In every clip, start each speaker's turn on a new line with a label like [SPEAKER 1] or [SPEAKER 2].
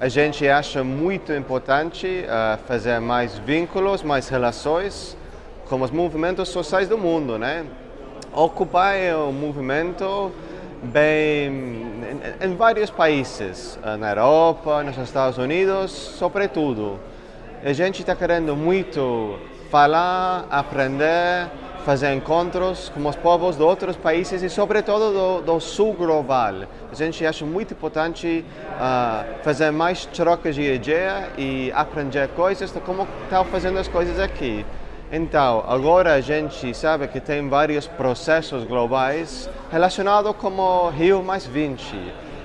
[SPEAKER 1] A gente acha muito importante uh, fazer mais vínculos, mais relações com os movimentos sociais do mundo, né? Occupy é um movimento bem em, em vários países, uh, na Europa, nos Estados Unidos, sobretudo. A gente está querendo muito falar, aprender, fazer encontros com os povos de outros países e, sobretudo, do, do sul global. A gente acha muito importante uh, fazer mais trocas de ideia e aprender coisas de como estão fazendo as coisas aqui. Então, agora a gente sabe que tem vários processos globais relacionados com o Rio mais 20.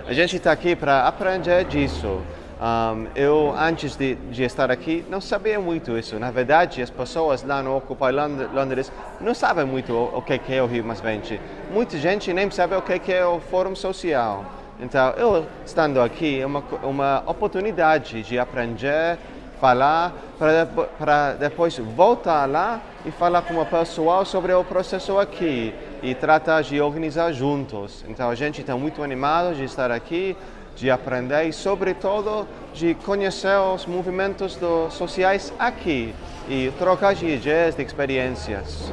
[SPEAKER 1] A gente está aqui para aprender disso. Um, eu, antes de, de, estar aqui, não sabia muito isso. Na verdade, as pessoas lá no Occupy Londres não sabem muito o, o que é o Rio Mais 20. Muita gente nem sabe o que é o Fórum Social. Então, eu estando aqui, é uma, uma oportunidade de aprender, falar, para, depois voltar lá e falar com o pessoal sobre o processo aqui e tratar de organizar juntos. Então, a gente está muito animado de estar aqui de aprender e, sobretudo, de conhecer os movimentos do, sociais aqui e trocar de ideias, de experiências.